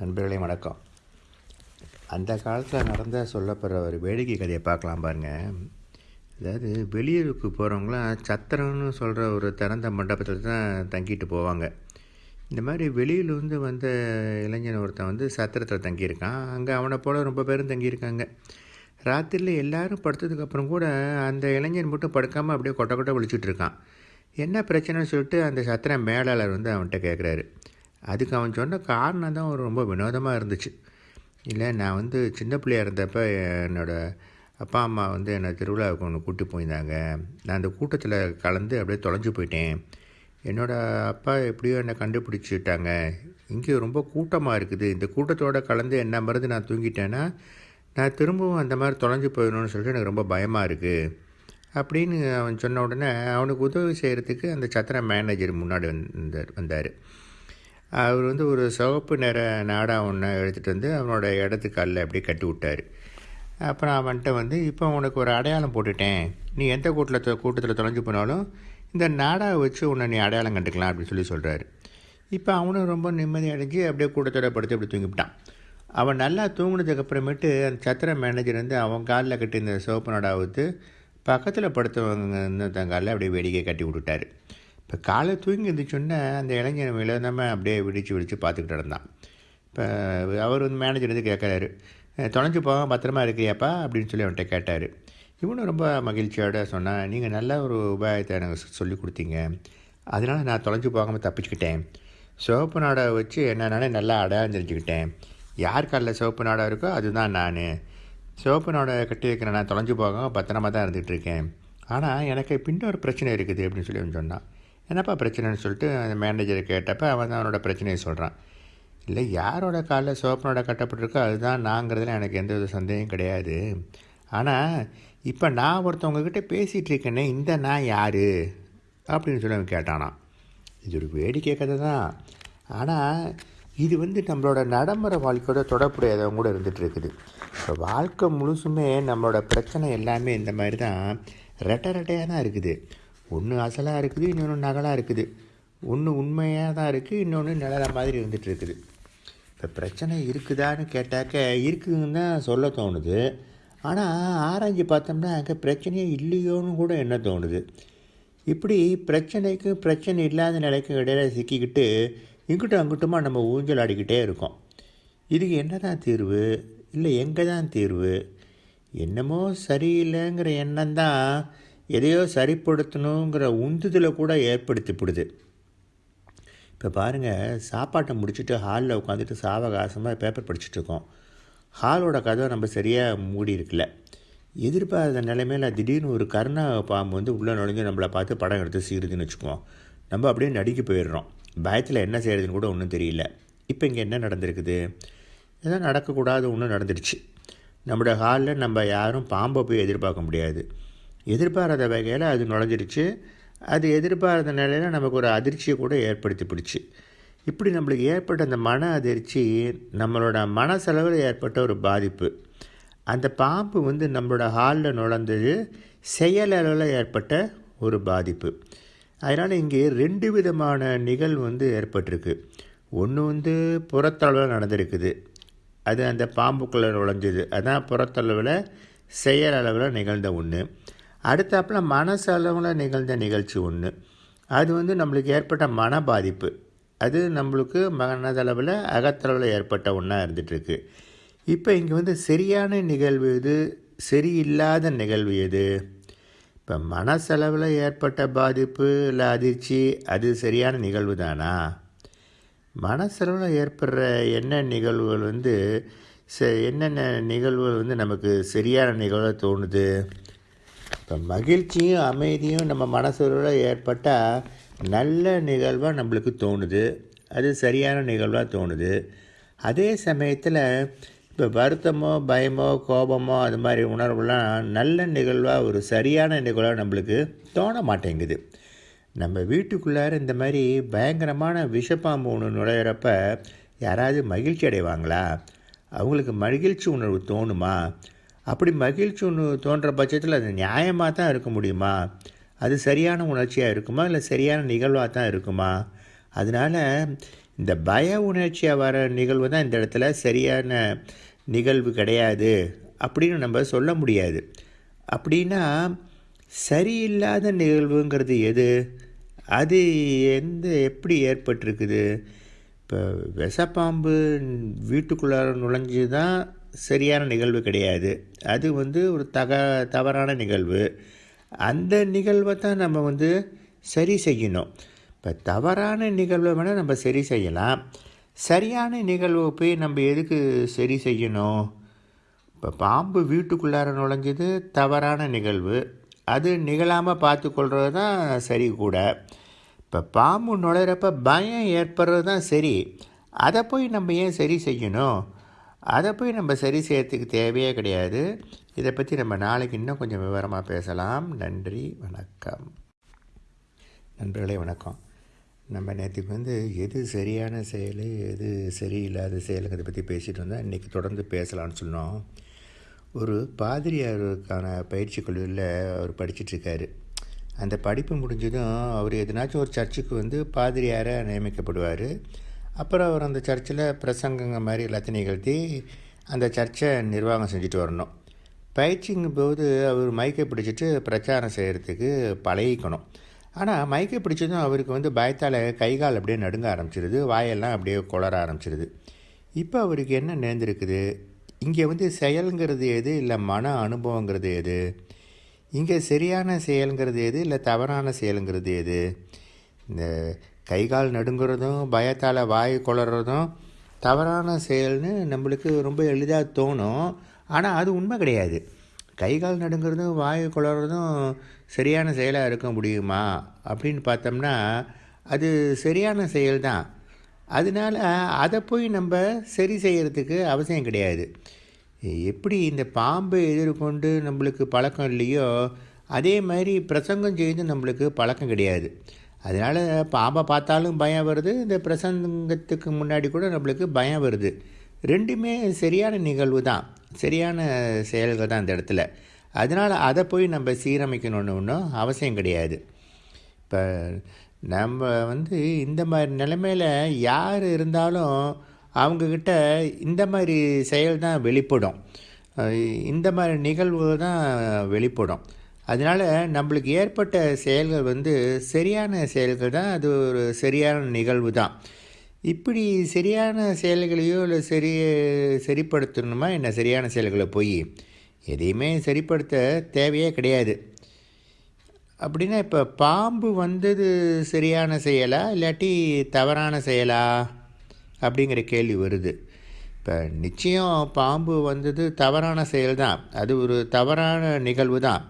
நண்பர்களே வணக்கம். அந்த காலத்தில் நடந்த சொல்லப்படுற ஒரு வேடிக்கை கதையை பார்க்கலாம் பாருங்கள் அதாவது வெளியூருக்கு போகிறவங்களாம் சத்திரம்னு சொல்கிற ஒரு திறந்த மண்டபத்தில் தான் தங்கிட்டு போவாங்க. இந்த மாதிரி வெளியிலேருந்து வந்த இளைஞன் ஒருத்தன் வந்து சத்திரத்தில் தங்கியிருக்கான். அங்கே அவனை போல் ரொம்ப பேரும் தங்கியிருக்காங்க. ராத்திரியில் எல்லாரும் படுத்ததுக்கப்புறம் கூட அந்த இளைஞன் மட்டும் படுக்காமல் அப்படியே கொட்டை கொட்ட விழிச்சிட்ருக்கான் என்ன பிரச்சனைன்னு சொல்லிட்டு அந்த சத்திரம் மேலாளர் வந்து அவன்கிட்ட கேட்குறாரு அதுக்கு அவன் சொன்ன காரணம் தான் ரொம்ப வினோதமாக இருந்துச்சு. இல்லை நான் வந்து சின்ன பிள்ளையா இருந்தப்போ என்னோடய அப்பா அம்மா வந்து என்னை திருவிழாவுக்கு ஒன்று கூட்டி போயிருந்தாங்க. நான் அந்த கூட்டத்தில் கலந்து அப்படியே தொலைஞ்சு போயிட்டேன். என்னோடய அப்பா எப்படியோ என்னை கண்டுபிடிச்சிட்டாங்க. இங்கே ரொம்ப கூட்டமாக இருக்குது. இந்த கூட்டத்தோடு கலந்து என்ன மருந்து நான் தூங்கிட்டேன்னா நான் திரும்பவும் அந்த மாதிரி தொலைஞ்சு போயிடணும்னு சொல்லிட்டு எனக்கு ரொம்ப பயமாக இருக்குது அப்படின்னு அவன் சொன்ன உடனே அவனுக்கு உதவி செய்கிறதுக்கு அந்த சத்திர மேனேஜர் முன்னாடி வந்தார் வந்தார். அவர் வந்து ஒரு சிவப்பு நிற நாடா ஒன்று எடுத்துகிட்டு வந்து அவனோட இடத்துக்கல்ல அப்படியே கட்டி விட்டார். அப்புறம் அவன்கிட்ட வந்து இப்போ உனக்கு ஒரு அடையாளம் போட்டுட்டேன். நீ எந்த கூட்டத்தில் கூட்டத்தில் தொலைஞ்சு போனாலும் இந்த நாடாவை வச்சு உன்னை நீ அடையாளம் கண்டுக்கலாம் அப்படின்னு சொல்லி சொல்கிறாரு இப்போ அவனும் ரொம்ப நிம்மதி அடைஞ்சு அப்படியே கூட்டத்தோட படுத்து அப்படி தூங்கிவிட்டான். அவன் நல்லா தூங்கினதுக்கு அப்புறமேட்டு அந்த சத்திர மேனேஜர் வந்து அவன் காலில் கட்டி இந்த சிவப்பு நாடாவை பக்கத்தில் படுத்தவங்க தன் காலில் அப்படியே வேடிக்கை கட்டி விட்டுட்டாரு. இப்போ காலை தூங்கி இருந்துச்சோன்னே அந்த இளைஞன் விழுந்தாமல் அப்படியே விடிச்சு விடிச்சு பார்த்துக்கிட்டு இருந்தான் இப்போ அவர் வந்து மேனேஜர் வந்து கேட்குறாரு தொலைஞ்சு போக பத்திரமா இருக்கிறியாப்பா அப்படின்னு சொல்லி அவன்கிட்ட கேட்டார். இவனும் ரொம்ப மகிழ்ச்சியோட சொன்னான் நீங்கள் நல்ல ஒரு உபாயத்தை எனக்கு சொல்லி கொடுத்தீங்க. அதனால் நான் தொலைஞ்சு போகாமல் தப்பிச்சுக்கிட்டேன். சிவப்பு நாடை வச்சு என்னென்னாலே நல்லா அடையாளம் தெரிஞ்சுக்கிட்டேன். யார் காலில் சிவப்பு நாடா இருக்கோ அதுதான் நான். சிவப்பு நாடை கட்டி வைக்கிறேன் நான் தொலைஞ்சு போகாமல் பத்திரமா தான் இருந்துகிட்ருக்கேன் ஆனால் எனக்கு பின்ன ஒரு பிரச்சனை இருக்குது அப்படின்னு சொல்லி அவன் சொன்னான். என்னப்பா பிரச்சனைன்னு சொல்லிட்டு அந்த மேனேஜரை கேட்டப்போ அவன் அவனோட பிரச்சனையை சொல்கிறான் இல்லை யாரோட காலில் சோப்பனோட கட்டப்பட்டிருக்கோ அதுதான் நாங்கிறதுல எனக்கு எந்த வித சந்தேகம் கிடையாது. ஆனால் இப்போ நான் ஒருத்தவங்கக்கிட்ட பேசிகிட்டு இருக்கேனே இந்த நான் யார்? அப்படின்னு சொல்லி அவன் கேட்டானான் இது ஒரு வேடிக்கை கதை தான். ஆனால் இது வந்து நம்மளோட நடைமுறை வாழ்க்கையோட தொடர்புடையதவங்க கூட இருந்துகிட்டு இருக்குது. இப்போ வாழ்க்கை முழுசுமே நம்மளோட பிரச்சனை எல்லாமே இந்த மாதிரி தான் ரெட்டை ரெட்டையாக தான் இருக்குது. ஒன்று அசலாக இருக்குது இன்னொன்று நகலாக இருக்குது. ஒன்று உண்மையாக தான் இருக்குது இன்னொன்று நிழல மாதிரி இருந்துகிட்டு இருக்குது. இப்போ பிரச்சனை இருக்குதான்னு கேட்டாக்க இருக்குதுன்னு தான் சொல்ல தோணுது. ஆனால் ஆராய்ஞ்சு பார்த்தோம்னா அங்கே பிரச்சனையே இல்லையோன்னு கூட என்ன தோணுது? இப்படி பிரச்சனைக்கும் பிரச்சனை இல்லாத நிலைக்கும் இடையில சிக்கிக்கிட்டு இங்கிட்டும் அங்கிட்டுமா நம்ம ஊஞ்சல் ஆடிக்கிட்டே இருக்கோம். இதுக்கு என்ன தான் தீர்வு? இல்லை எங்கே தான் தீர்வு? என்னமோ சரியில்லைங்கிற எண்ணம் தான் எதையோ சரிப்படுத்தணுங்கிற உந்துதலை கூட ஏற்படுத்திப்படுது இப்போ பாருங்கள் சாப்பாட்டை முடிச்சுட்டு ஹாலில் உட்காந்துட்டு சாவகாசமாக பேப்பர் படிச்சுட்ருக்கோம் ஹாலோட கதவை நம்ம சரியாக மூடி இருக்கல எதிர்பாராத நிலைமையில் திடீர்னு ஒரு கருணா பாம்பு வந்து உள்ளே நுழைஞ்சு நம்மளை பார்த்து படம் எடுத்து சீருதுன்னு வச்சுக்குவோம். நம்ம அப்படியே நடிக்க போயிடுறோம். பயத்தில் என்ன செய்கிறதுன்னு கூட ஒன்றும் தெரியல. இப்போ இங்கே என்ன நடந்திருக்குது? ஏதோ நடக்கக்கூடாது ஒன்றும் நடந்துடுச்சு. நம்மளோட ஹாலில் நம்ம யாரும் பாம்பை போய் எதிர்பார்க்க முடியாது. எதிர்பாராத வகையில் அது நுழைஞ்சிருச்சு அது எதிர்பாராத நிலையில் நமக்கு ஒரு அதிர்ச்சியை கூட ஏற்படுத்தி பிடிச்சி இப்படி நம்மளுக்கு ஏற்பட்ட அந்த மன அதிர்ச்சி நம்மளோட மனசளவில் ஏற்பட்ட ஒரு பாதிப்பு. அந்த பாம்பு வந்து நம்மளோட ஹாலில் நுழைந்தது செயலளவில் ஏற்பட்ட ஒரு பாதிப்பு. அதனால் இங்கே ரெண்டு விதமான நிகழ்வு வந்து ஏற்பட்டிருக்கு. ஒன்று வந்து புறத்தளவில் நடந்திருக்குது. அது அந்த பாம்புக்குள்ளே நுழைஞ்சது. அதான் புறத்தளவில் செயல் அளவில் நிகழ்ந்த ஒன்று அடுத்தாப்பில் மனசளவில் நிகழ்ந்த நிகழ்ச்சி ஒன்று அது வந்து நம்மளுக்கு ஏற்பட்ட மன பாதிப்பு அது நம்மளுக்கு மனதளவில் அகத்தளவில் ஏற்பட்ட ஒன்றா இருந்துகிட்ருக்கு இப்போ இங்கே வந்து சரியான நிகழ்வு எது? சரியில்லாத நிகழ்வு எது? இப்போ மனசளவில் ஏற்பட்ட பாதிப்பு இல்லை அதிர்ச்சி அது சரியான நிகழ்வு தானா? மனசளவில் ஏற்படுற என்ன நிகழ்வுகள் வந்து ச என்னென்ன நிகழ்வுகள் வந்து நமக்கு சரியான நிகழ்வாக தோணுது? இப்போ மகிழ்ச்சியும் அமைதியும் நம்ம மனசுல ஏற்பட்டால் நல்ல நிகழ்வாக நம்மளுக்கு தோணுது. அது சரியான நிகழ்வாக தோணுது. அதே சமயத்தில் இப்போ வருத்தமோ பயமோ கோபமோ அது மாதிரி உணர்வுலாம் நல்ல நிகழ்வாக ஒரு சரியான நிகழ்வாக நம்மளுக்கு தோண மாட்டேங்குது. நம்ம வீட்டுக்குள்ளார இந்த மாதிரி பயங்கரமான விஷப்பாம்பு ஒன்று நுழையிறப்ப யாராவது மகிழ்ச்சி அடைவாங்களா? அவங்களுக்கு மகிழ்ச்சி உணர்வு தோணுமா? அப்படி மகிழ்ச்சி ஒன்று தோன்ற பட்சத்தில் அது நியாயமாக தான் இருக்க முடியுமா? அது சரியான உணர்ச்சியாக இருக்குமா? இல்லை சரியான நிகழ்வாக தான் இருக்குமா? அதனால் இந்த பய உணர்ச்சியாக வர நிகழ்வு தான் இந்த இடத்துல சரியான நிகழ்வு கிடையாது அப்படின்னு நம்ம சொல்ல முடியாது. அப்படின்னா சரியில்லாத நிகழ்வுங்கிறது எது? அது எந்த எப்படி ஏற்பட்டிருக்குது? இப்போ விஷப்பாம்பு வீட்டுக்குள்ளார நுழைஞ்சு தான் சரியான நிகழ்வு கிடையாது. அது வந்து ஒரு தக தவறான நிகழ்வு. அந்த நிகழ்வை தான் நம்ம வந்து சரி செய்யணும். இப்போ தவறான நிகழ்வை வேணால் நம்ம சரி செய்யலாம். சரியான நிகழ்வை போய் நம்ம எதுக்கு சரி செய்யணும்? இப்போ பாம்பு வீட்டுக்குள்ளார நுழைஞ்சது தவறான நிகழ்வு. அது நிகழாமல் பார்த்துக்கொள்வது தான் சரி கூட. இப்போ பாம்பு நுழையிறப்ப பயம் ஏற்படுறது தான் சரி. அதை போய் நம்ம ஏன் சரி செய்யணும்? அதை போய் நம்ம சரி செய்யறதுக்கு தேவையே கிடையாது. இதை பற்றி நம்ம நாளைக்கு இன்னும் கொஞ்சம் விவரமாக பேசலாம். நன்றி வணக்கம். நண்பர்களே வணக்கம். நம்ம நேற்றுக்கு வந்து எது சரியான செயல் எது சரியில்லாத செயலுங்கிறத பற்றி பேசிகிட்டு வந்தால் இன்றைக்கி தொடர்ந்து பேசலாம்னு சொன்னோம். ஒரு பாதிரியாருக்கான பயிற்சி கல்லூரியில் அவர் படிச்சிட்ருக்காரு அந்த படிப்பு முடிஞ்சதும் அவர் எதனாச்சும் ஒரு சர்ச்சுக்கு வந்து பாதிரியாராக நியமிக்கப்படுவார். அப்புறம் அவர் அந்த சர்ச்சில் பிரசங்கங்க மாதிரி எல்லாத்தையும் நிகழ்த்தி அந்த சர்ச்சை நிர்வாகம் செஞ்சுட்டு வரணும். பயிற்சிங்கும் போது அவர் மைக்கை பிடிச்சிட்டு பிரச்சாரம் செய்கிறதுக்கு பழகிக்கணும். ஆனால் மைக்கை பிடிச்சதும் அவருக்கு வந்து பயத்தால் கை கால் அப்படியே நடுங்க ஆரம்பிச்சிருது வாயெல்லாம் அப்படியே குளர ஆரம்பிச்சிருது. இப்போ அவருக்கு என்ன நேர்ந்திருக்குது? இங்கே வந்து செயலுங்கிறது எது? இல்லை மன அனுபவங்கிறது எது? இங்கே சரியான செயலுங்கிறது எது? இல்லை தவறான செயலுங்கிறது எது? இந்த கை கால் நடுங்கிறதும் பயத்தால் வாய் குளறதும் தவறான செயல்னு நம்மளுக்கு ரொம்ப எளிதாக தோணும். ஆனால் அது உண்மை கிடையாது. கை கால் நடுங்கிறதும் வாய் குளறதும் சரியான செயலாக இருக்க முடியுமா? அப்படின்னு பார்த்தோம்னா அது சரியான செயல் தான் அதனால் அதை போய் நம்ம சரி செய்கிறதுக்கு அவசியம் கிடையாது. எப்படி இந்த பாம்பை எதிர்கொண்டு நம்மளுக்கு பழக்கம் இல்லையோ அதே மாதிரி பிரசங்கம் செய்து நம்மளுக்கு பழக்கம் கிடையாது. அதனால் பாம்பை பார்த்தாலும் பயம் வருது. இந்த பிரசங்கத்துக்கு முன்னாடி கூட நம்மளுக்கு பயம் வருது. ரெண்டுமே சரியான நிகழ்வு தான். சரியான செயல்கள் தான் இந்த இடத்துல. அதனால் அதை போய் நம்ம சீரமைக்கணும்னு ஒன்றும் அவசியம் கிடையாது. இப்போ நம்ம வந்து இந்த மாதிரி நிலைமையில் யார் இருந்தாலும் அவங்கக்கிட்ட இந்த மாதிரி செயல் தான் வெளிப்படும். இந்த மாதிரி நிகழ்வுகள் தான் வெளிப்படும். அதனால் நம்மளுக்கு ஏற்பட்ட செயல்கள் வந்து சரியான செயல்கள் தான். அது ஒரு சரியான நிகழ்வு தான். இப்படி சரியான செயல்களையோ இல்லை சரி சரிப்படுத்தணுமா? என்ன சரியான செயல்களை போய் எதையுமே சரிப்படுத்த தேவையே கிடையாது. அப்படின்னா இப்போ பாம்பு வந்தது சரியான செயலா? இல்லாட்டி தவறான செயலா? அப்படிங்கிற கேள்வி வருது. இப்போ நிச்சயம் பாம்பு வந்தது தவறான செயல் தான் அது ஒரு தவறான நிகழ்வு தான்.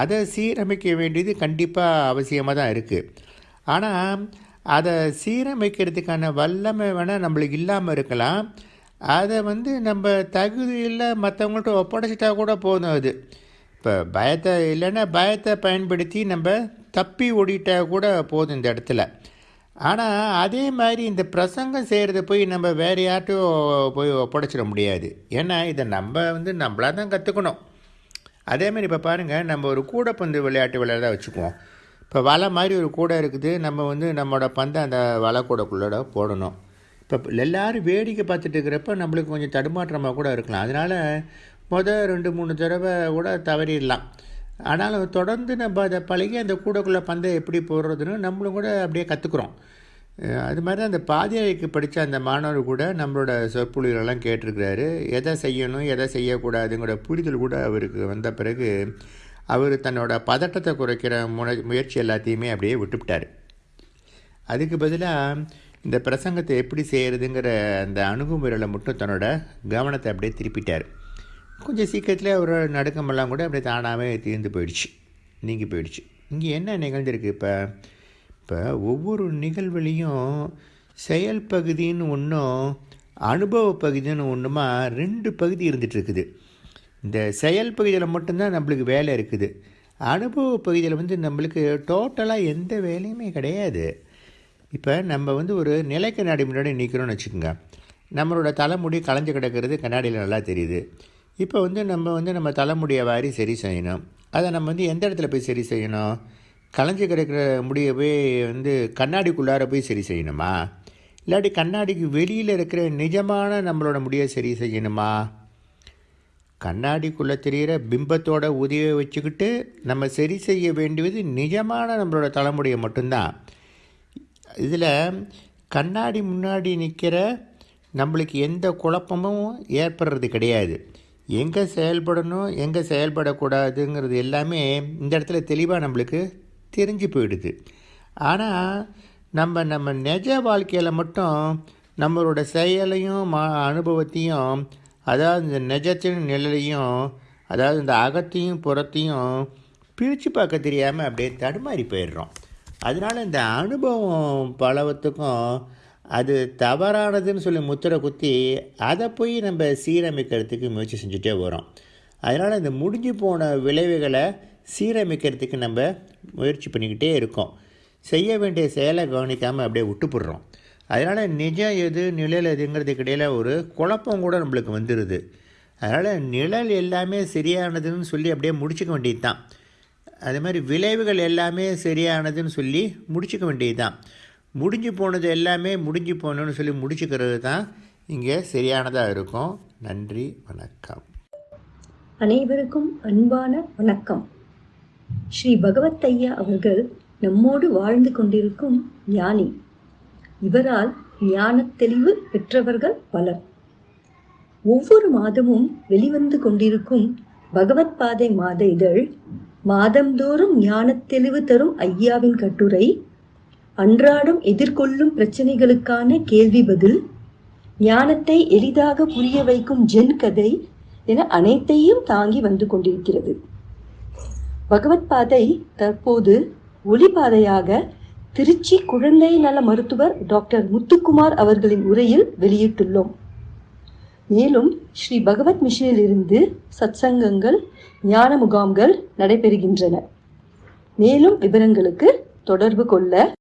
அதை சீரமைக்க வேண்டியது கண்டிப்பாக அவசியமாக தான் இருக்குது ஆனால் அதை சீரமைக்கிறதுக்கான வல்லமை வேணால் நம்மளுக்கு இல்லாமல் இருக்கலாம். அதை வந்து நம்ம தகுதியில் மற்றவங்கள்ட்ட ஒப்படைச்சிட்டா கூட போதும் அது. இப்போ பயத்தை இல்லைன்னா பயத்தை பயன்படுத்தி நம்ம தப்பி ஓடிட்டா கூட போதும் இந்த இடத்துல. ஆனால் அதே மாதிரி இந்த பிரசங்கம் செய்கிறத போய் நம்ம வேறு யார்ட்டும் போய் ஒப்படைச்சிட முடியாது. ஏன்னா இதை நம்ம வந்து நம்மளாக தான் கற்றுக்கணும் அதேமாதிரி இப்போ பாருங்கள் நம்ம ஒரு கூடைப்பந்து விளையாட்டு விளையாட வச்சுக்குவோம். இப்போ வலை மாதிரி ஒரு கூடை இருக்குது நம்ம வந்து நம்மளோட பந்தை அந்த வலை கூடைக்குள்ளோட போடணும். இப்போ எல்லோரும் வேடிக்கை பார்த்துட்டு இருக்கிறப்ப நம்மளுக்கு கொஞ்சம் தடுமாற்றமாக கூட இருக்கலாம். அதனால் மொதல் ரெண்டு மூணு தடவை கூட தவறிடலாம். ஆனாலும் தொடர்ந்து நம்ம அதை பழகி அந்த கூடைக்குள்ளே பந்தை எப்படி போடுறதுன்னு நம்மளும் கூட அப்படியே கற்றுக்குறோம் அது மாதிரி தான் அந்த பாதியாய்க்கு படித்த அந்த மாணவர் கூட நம்மளோட சொற்பொழிகளெல்லாம் கேட்டிருக்கிறாரு. எதை செய்யணும் எதை செய்யக்கூடாதுங்கிற புரிதல் கூட அவருக்கு வந்த பிறகு அவர் தன்னோட பதட்டத்தை குறைக்கிற முனை முயற்சி எல்லாத்தையுமே அப்படியே விட்டுவிட்டார் அதுக்கு பதிலாக இந்த பிரசங்கத்தை எப்படி செய்கிறதுங்கிற அந்த அணுகுமுறையில் மட்டும் தன்னோட கவனத்தை அப்படியே திருப்பிட்டார். கொஞ்சம் சீக்கிரத்தில் ஒரு நடுக்கமெல்லாம் கூட அப்படியே தானாகவே தீர்ந்து போயிடுச்சு நீங்கி போயிடுச்சு. இங்கே என்ன நிகழ்ந்திருக்கு இப்போ? இப்போ ஒவ்வொரு நிகழ்வுலேயும் செயல் பகுதின்னு ஒன்றும் அனுபவ பகுதின்னு ஒன்றுமா ரெண்டு பகுதி இருந்துகிட்ருக்குது இந்த செயல் பகுதியில் மட்டும்தான் நம்மளுக்கு வேலை இருக்குது. அனுபவ பகுதியில் வந்து நம்மளுக்கு டோட்டலாக எந்த வேலையுமே கிடையாது. இப்போ நம்ம வந்து ஒரு நிலை கண்ணாடி முன்னாடி நிற்கிறோன்னு வச்சுக்கோங்க. நம்மளோட தலைமுடி களைஞ்சு கிடக்கிறது கண்ணாடியில் நல்லா தெரியுது. இப்போ வந்து நம்ம வந்து நம்ம தலைமுடியை வாரி சரி செய்யணும். அதை நம்ம வந்து எந்த இடத்துல போய் சரி செய்யணும்? களைஞ்சி கிடக்கிற முடியை போய் வந்து கண்ணாடிக்குள்ளார போய் சரி செய்யணுமா? இல்லாட்டி கண்ணாடிக்கு வெளியில் இருக்கிற நிஜமான நம்மளோட முடியை சரி செய்யணுமா? கண்ணாடிக்குள்ளே தெரிகிற பிம்பத்தோட உதவியை வச்சுக்கிட்டு நம்ம சரி செய்ய வேண்டியது நிஜமான நம்மளோட தலைமுடியை மட்டும்தான். இதில் கண்ணாடி முன்னாடி நிற்கிற நம்மளுக்கு எந்த குழப்பமும் ஏற்படுறது கிடையாது. எங்கே செயல்படணும் எங்கே செயல்படக்கூடாதுங்கிறது எல்லாமே இந்த இடத்துல தெளிவாக நம்மளுக்கு தெரிஞ்சு போயிடுது. ஆனால் நம்ம நம்ம நிஜ வாழ்க்கையில் மட்டும் நம்மளோட செயலையும் மா அனுபவத்தையும் அதாவது இந்த நிஜத்தின் நிழலையும் அதாவது இந்த அகத்தையும் புறத்தையும் பிரித்து பார்க்க தெரியாமல் அப்படியே தடுமாறி போயிடுறோம். அதனால் இந்த அனுபவம் பலவத்துக்கும் அது தவறானதுன்னு சொல்லி முத்திரை குத்தி அதை போய் நம்ம சீரமைக்கிறதுக்கு முயற்சி செஞ்சுட்டே வரோம். அதனால் இந்த முடிஞ்சு போன விளைவுகளை சீரமைக்கிறதுக்கு நம்ம முயற்சி பண்ணிக்கிட்டே இருக்கோம். செய்ய வேண்டிய செயலை கவனிக்காமல் அப்படியே விட்டுப்புடுறோம். அதனால் நிஜம் எது நிழல் எதுங்கிறதுக்கு இடையில் ஒரு குழப்பம் கூட நம்மளுக்கு வந்துடுது அதனால் நிழல் எல்லாமே சரியானதுன்னு சொல்லி அப்படியே முடிச்சுக்க வேண்டியது தான் அதே மாதிரி விளைவுகள் எல்லாமே சரியானதுன்னு சொல்லி முடிச்சுக்க வேண்டியது தான் முடிஞ்சு போனது எல்லாமே முடிஞ்சு போகணுன்னு சொல்லி முடிச்சுக்கிறது தான் இங்கே சரியானதாக இருக்கும். நன்றி வணக்கம். அனைவருக்கும் அன்பான வணக்கம். ஸ்ரீ பகவத் ஐயா அவர்கள் நம்மோடு வாழ்ந்து கொண்டிருக்கும் ஞானி. இவரால் ஞான தெளிவு பெற்றவர்கள் பலர். ஒவ்வொரு மாதமும் வெளிவந்து கொண்டிருக்கும் பகவத் பாதை மாத இதழ் மாதந்தோறும் ஞானத் தெளிவு தரும் ஐயாவின் கட்டுரை அன்றாடம் எதிர்கொள்ளும் பிரச்சனைகளுக்கான கேள்வி பதில் ஞானத்தை எளிதாக புரிய வைக்கும் ஜென் கதை என அனைத்தையும் தாங்கி வந்து கொண்டிருக்கிறது. பகவத் பாதை தற்போது ஒளிபாதையாக திருச்சி குழந்தை நல மருத்துவர் டாக்டர் முத்துக்குமார் அவர்களின் உரையில் வெளியிட்டுள்ளோம். மேலும் ஸ்ரீ பகவத் மிஷனில் இருந்து சத்சங்கங்கள் ஞான முகாம்கள் நடைபெறுகின்றன. மேலும் விவரங்களுக்கு தொடர்பு கொள்ள